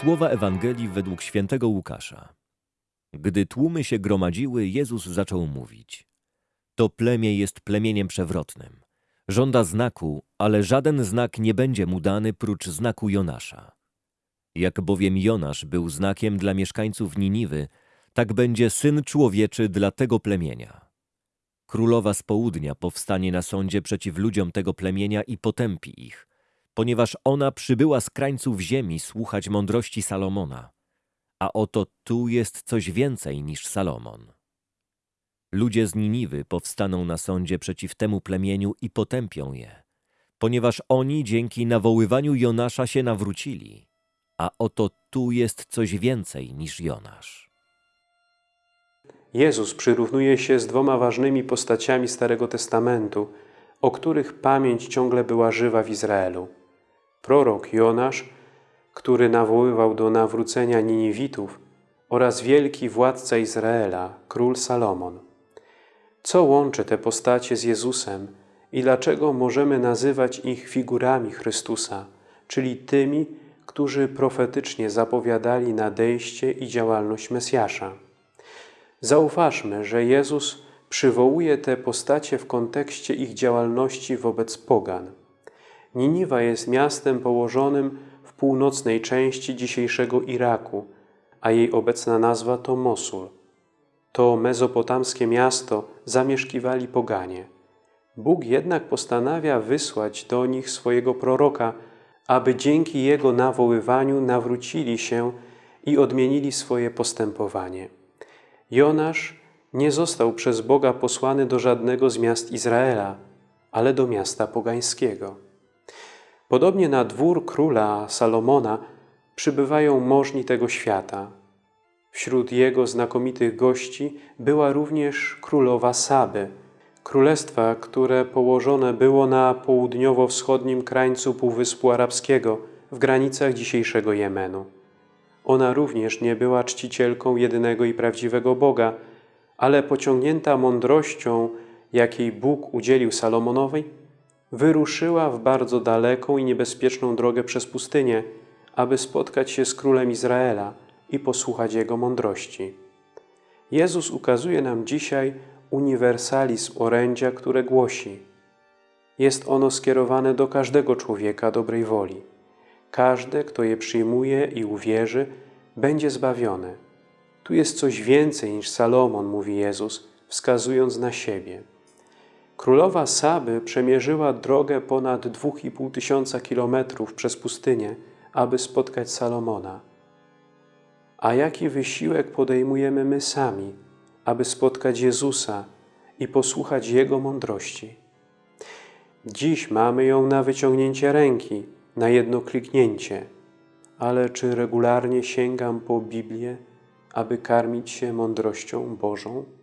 Słowa Ewangelii według świętego Łukasza. Gdy tłumy się gromadziły, Jezus zaczął mówić. To plemię jest plemieniem przewrotnym. Żąda znaku, ale żaden znak nie będzie mu dany prócz znaku Jonasza. Jak bowiem Jonasz był znakiem dla mieszkańców Niniwy, tak będzie Syn Człowieczy dla tego plemienia. Królowa z południa powstanie na sądzie przeciw ludziom tego plemienia i potępi ich, ponieważ ona przybyła z krańców ziemi słuchać mądrości Salomona. A oto tu jest coś więcej niż Salomon. Ludzie z Niniwy powstaną na sądzie przeciw temu plemieniu i potępią je, ponieważ oni dzięki nawoływaniu Jonasza się nawrócili. A oto tu jest coś więcej niż Jonasz. Jezus przyrównuje się z dwoma ważnymi postaciami Starego Testamentu, o których pamięć ciągle była żywa w Izraelu. Prorok Jonasz, który nawoływał do nawrócenia Niniwitów oraz wielki władca Izraela, król Salomon. Co łączy te postacie z Jezusem i dlaczego możemy nazywać ich figurami Chrystusa, czyli tymi, którzy profetycznie zapowiadali nadejście i działalność Mesjasza? Zauważmy, że Jezus przywołuje te postacie w kontekście ich działalności wobec pogan. Niniwa jest miastem położonym w północnej części dzisiejszego Iraku, a jej obecna nazwa to Mosul. To mezopotamskie miasto zamieszkiwali poganie. Bóg jednak postanawia wysłać do nich swojego proroka, aby dzięki jego nawoływaniu nawrócili się i odmienili swoje postępowanie. Jonasz nie został przez Boga posłany do żadnego z miast Izraela, ale do miasta pogańskiego. Podobnie na dwór króla Salomona przybywają możni tego świata. Wśród jego znakomitych gości była również królowa Saby, królestwa, które położone było na południowo-wschodnim krańcu Półwyspu Arabskiego w granicach dzisiejszego Jemenu. Ona również nie była czcicielką jedynego i prawdziwego Boga, ale pociągnięta mądrością, jakiej Bóg udzielił Salomonowi, wyruszyła w bardzo daleką i niebezpieczną drogę przez pustynię, aby spotkać się z królem Izraela i posłuchać jego mądrości. Jezus ukazuje nam dzisiaj uniwersalizm orędzia, które głosi. Jest ono skierowane do każdego człowieka dobrej woli. Każdy, kto je przyjmuje i uwierzy, będzie zbawiony. Tu jest coś więcej niż Salomon, mówi Jezus, wskazując na siebie. Królowa Saby przemierzyła drogę ponad 2,5 tysiąca kilometrów przez pustynię, aby spotkać Salomona. A jaki wysiłek podejmujemy my sami, aby spotkać Jezusa i posłuchać Jego mądrości? Dziś mamy ją na wyciągnięcie ręki, na jedno kliknięcie, ale czy regularnie sięgam po Biblię, aby karmić się mądrością Bożą?